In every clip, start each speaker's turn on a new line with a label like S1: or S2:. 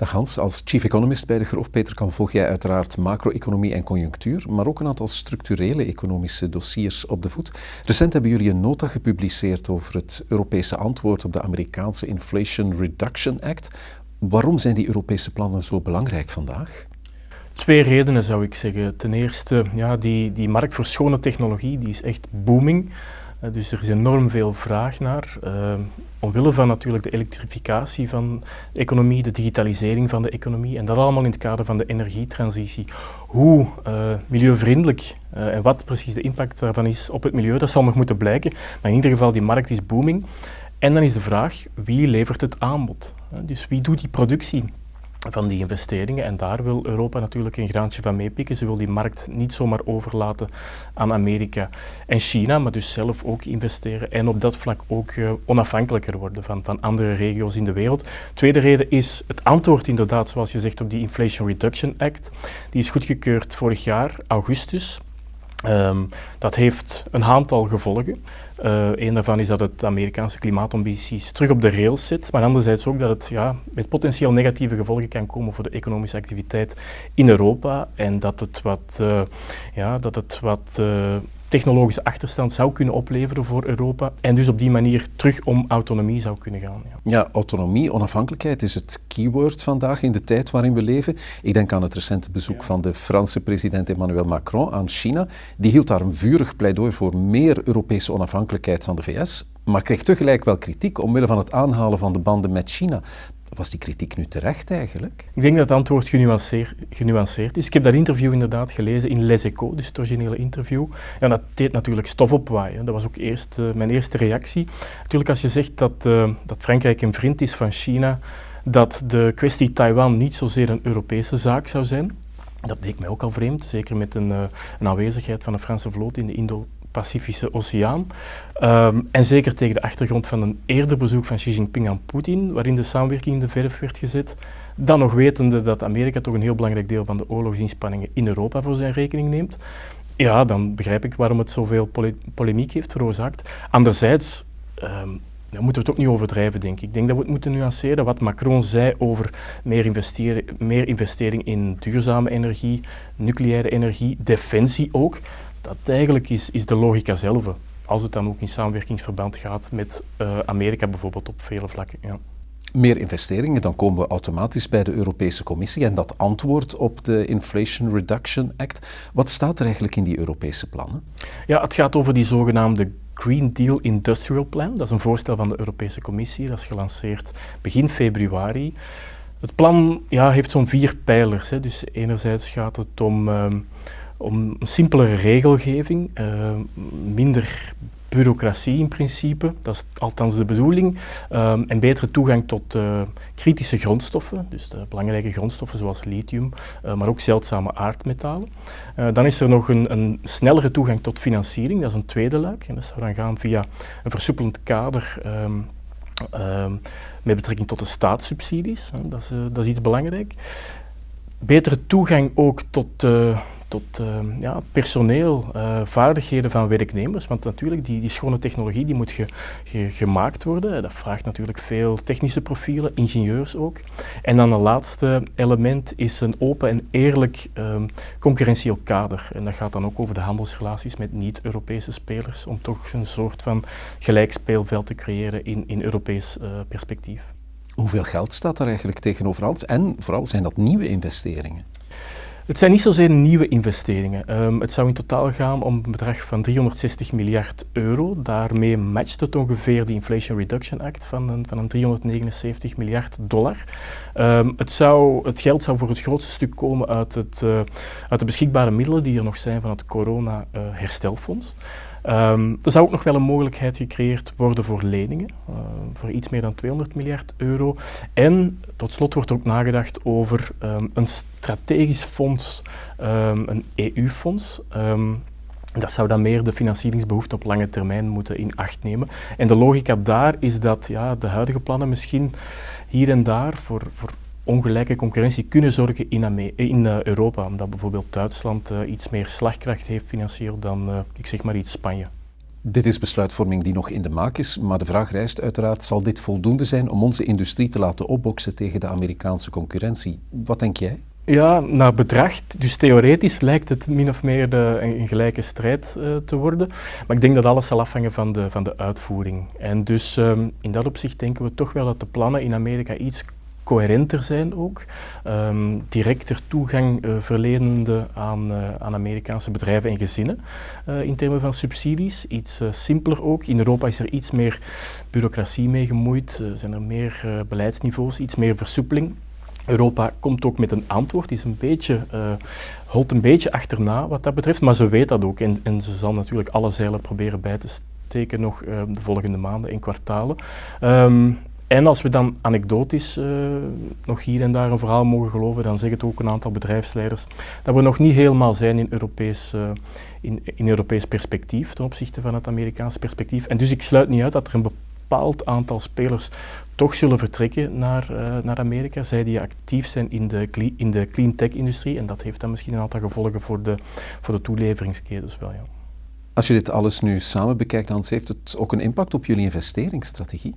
S1: Dag Hans, als chief economist bij de Groof-Peterkam volg jij uiteraard macro-economie en conjunctuur, maar ook een aantal structurele economische dossiers op de voet. Recent hebben jullie een nota gepubliceerd over het Europese antwoord op de Amerikaanse Inflation Reduction Act. Waarom zijn die Europese plannen zo belangrijk vandaag?
S2: Twee redenen zou ik zeggen. Ten eerste, ja, die, die markt voor schone technologie die is echt booming. Uh, dus er is enorm veel vraag naar. Uh, omwille van natuurlijk de elektrificatie van de economie, de digitalisering van de economie en dat allemaal in het kader van de energietransitie. Hoe uh, milieuvriendelijk en wat precies de impact daarvan is op het milieu, dat zal nog moeten blijken. Maar in ieder geval, die markt is booming. En dan is de vraag, wie levert het aanbod? Dus wie doet die productie? Van die investeringen. En daar wil Europa natuurlijk een graantje van meepikken. Ze wil die markt niet zomaar overlaten aan Amerika en China, maar dus zelf ook investeren en op dat vlak ook uh, onafhankelijker worden van, van andere regio's in de wereld. Tweede reden is het antwoord inderdaad, zoals je zegt, op die Inflation Reduction Act. Die is goedgekeurd vorig jaar, augustus. Um, dat heeft een aantal gevolgen. Uh, een daarvan is dat het Amerikaanse klimaatambities terug op de rails zit, maar anderzijds ook dat het ja, met potentieel negatieve gevolgen kan komen voor de economische activiteit in Europa en dat het wat, uh, ja, dat het wat uh, technologische achterstand zou kunnen opleveren voor Europa en dus op die manier terug om autonomie zou kunnen gaan.
S1: Ja, ja autonomie, onafhankelijkheid is het keyword vandaag in de tijd waarin we leven. Ik denk aan het recente bezoek ja. van de Franse president Emmanuel Macron aan China. Die hield daar een vurig pleidooi voor meer Europese onafhankelijkheid van de VS, maar kreeg tegelijk wel kritiek omwille van het aanhalen van de banden met China. Was die kritiek nu terecht eigenlijk?
S2: Ik denk dat het antwoord genuanceerd, is. Ik heb dat interview inderdaad gelezen in Les Echos, dus het originele interview. En dat deed natuurlijk stof opwaaien. Dat was ook eerst, uh, mijn eerste reactie. Natuurlijk als je zegt dat, uh, dat Frankrijk een vriend is van China, dat de kwestie Taiwan niet zozeer een Europese zaak zou zijn. Dat leek mij ook al vreemd, zeker met een, uh, een aanwezigheid van een Franse vloot in de Indo Pacifische Oceaan. Um, en zeker tegen de achtergrond van een eerder bezoek van Xi Jinping aan Poetin, waarin de samenwerking in de verf werd gezet. Dan nog wetende dat Amerika toch een heel belangrijk deel van de oorlogsinspanningen in Europa voor zijn rekening neemt. Ja, dan begrijp ik waarom het zoveel pole polemiek heeft veroorzaakt. Anderzijds, daar moeten we het ook niet overdrijven, denk ik. Ik denk dat we het moeten nuanceren. Wat Macron zei over meer, investeren, meer investering in duurzame energie, nucleaire energie, defensie ook dat eigenlijk is, is de logica zelf. Als het dan ook in samenwerkingsverband gaat met uh, Amerika bijvoorbeeld op vele vlakken. Ja.
S1: Meer investeringen, dan komen we automatisch bij de Europese Commissie en dat antwoord op de Inflation Reduction Act. Wat staat er eigenlijk in die Europese plannen?
S2: Ja, het gaat over die zogenaamde Green Deal Industrial Plan. Dat is een voorstel van de Europese Commissie. Dat is gelanceerd begin februari. Het plan ja, heeft zo'n vier pijlers. Hè. Dus enerzijds gaat het om... Uh, om een simpelere regelgeving, uh, minder bureaucratie in principe, dat is althans de bedoeling, um, en betere toegang tot uh, kritische grondstoffen, dus de belangrijke grondstoffen zoals lithium, uh, maar ook zeldzame aardmetalen. Dan is er nog een, een, snellere toegang tot financiering, dat is een tweede luik, en dat zou dan gaan via een versoepelend kader um, met betrekking tot de staatssubsidies, dat is, dat is iets belangrijk. Betere toegang ook tot tot uh, ja, personeel, uh, vaardigheden van werknemers. Want natuurlijk, die, die schone technologie die moet ge, ge, gemaakt worden. Dat vraagt natuurlijk veel technische profielen, ingenieurs ook. En dan een laatste element is een open en eerlijk um, concurrentieel kader. En dat gaat dan ook over de handelsrelaties met niet-Europese spelers, om toch een soort van gelijk speelveld te creëren in, in Europees uh, perspectief.
S1: Hoeveel geld staat er eigenlijk tegenover alles? En vooral zijn dat nieuwe investeringen?
S2: Het zijn niet zozeer nieuwe investeringen. Um, het zou in totaal gaan om een bedrag van 360 miljard euro. Daarmee matcht het ongeveer de Inflation Reduction Act van een, van een 379 miljard dollar. Um, het, zou, het geld zou voor het grootste stuk komen uit, het, uh, uit de beschikbare middelen die er nog zijn van het corona-herstelfonds. Uh, Um, er zou ook nog wel een mogelijkheid gecreëerd worden voor leningen, uh, voor iets meer dan 200 miljard euro. En tot slot wordt er ook nagedacht over um, een strategisch fonds, um, een EU-fonds. Dat zou dan meer de financieringsbehoefte op lange termijn moeten in acht nemen. En de logica daar is dat ja, de huidige plannen misschien hier en daar voor, voor ongelijke concurrentie kunnen zorgen in, in uh, Europa. Omdat bijvoorbeeld Duitsland uh, iets meer slagkracht heeft financieel dan, uh, ik zeg maar iets, Spanje.
S1: Dit is besluitvorming die nog in de maak is, maar de vraag rijst uiteraard, zal dit voldoende zijn om onze industrie te laten opboksen tegen de Amerikaanse concurrentie? Wat denk jij?
S2: Ja, naar bedrag, dus theoretisch lijkt het min of meer de, een, gelijke strijd uh, te worden. Maar ik denk dat alles zal afhangen van de, van de uitvoering. En dus um, in dat opzicht denken we toch wel dat de plannen in Amerika iets coherenter zijn ook. Um, directer toegang uh, verlenende aan, uh, aan Amerikaanse bedrijven en gezinnen uh, in termen van subsidies. Iets simpeler ook. In Europa is er iets meer bureaucratie mee gemoeid, zijn er meer beleidsniveaus, iets meer versoepeling. Europa komt ook met een antwoord, is een beetje, uh, holt een beetje achterna wat dat betreft, maar ze weet dat ook en, en ze zal natuurlijk alle zeilen proberen bij te steken nog de volgende maanden en kwartalen. Um, en als we dan anekdotisch uh, nog hier en daar een verhaal mogen geloven, dan zeggen het ook een aantal bedrijfsleiders dat we nog niet helemaal zijn in Europees, uh, in, in Europees perspectief ten opzichte van het Amerikaanse perspectief. En dus ik sluit niet uit dat er een bepaald aantal spelers toch zullen vertrekken naar, uh, naar Amerika, zij die actief zijn in de, in de clean tech-industrie. En dat heeft dan misschien een aantal gevolgen voor de, voor de toeleveringsketens wel. Ja.
S1: Als je dit alles nu samen bekijkt, Hans, heeft het ook een impact op jullie investeringsstrategie?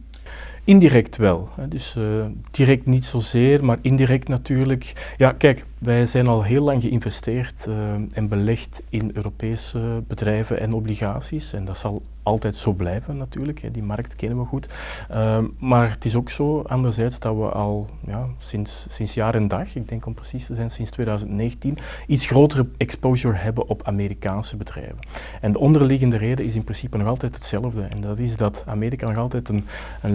S2: Indirect wel. Dus uh, direct niet zozeer, maar indirect natuurlijk. Ja, kijk, wij zijn al heel lang geïnvesteerd uh, en belegd in Europese bedrijven en obligaties. En dat zal altijd zo blijven natuurlijk. Hè. Die markt kennen we goed. Uh, maar het is ook zo, anderzijds, dat we al ja, sinds, sinds jaar en dag, ik denk om precies te zijn, sinds 2019, iets grotere exposure hebben op Amerikaanse bedrijven. En de onderliggende reden is in principe nog altijd hetzelfde. En dat is dat Amerika nog altijd een,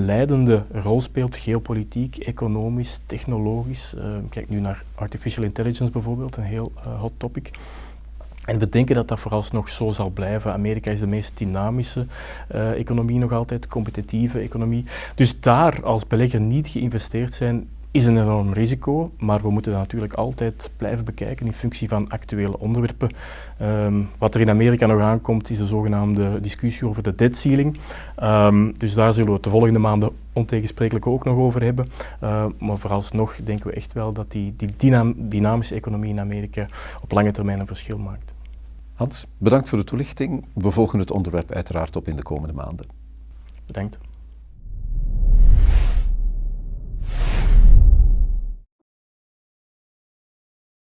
S2: leidende rol speelt, geopolitiek, economisch, technologisch. Uh, kijk nu naar artificial intelligence bijvoorbeeld, een heel uh, hot topic. En we denken dat dat vooralsnog zo zal blijven. Amerika is de meest dynamische uh, economie nog altijd, competitieve economie. Dus daar als belegger niet geïnvesteerd zijn, is een enorm risico, maar we moeten dat natuurlijk altijd blijven bekijken in functie van actuele onderwerpen. Um, wat er in Amerika nog aankomt is de zogenaamde discussie over de debt ceiling. Um, dus daar zullen we het de volgende maanden ontegensprekelijk ook nog over hebben. Uh, maar vooralsnog denken we echt wel dat die, die dynam dynamische economie in Amerika op lange termijn een verschil maakt.
S1: Hans, bedankt voor de toelichting. We volgen het onderwerp uiteraard op in de komende maanden.
S2: Bedankt.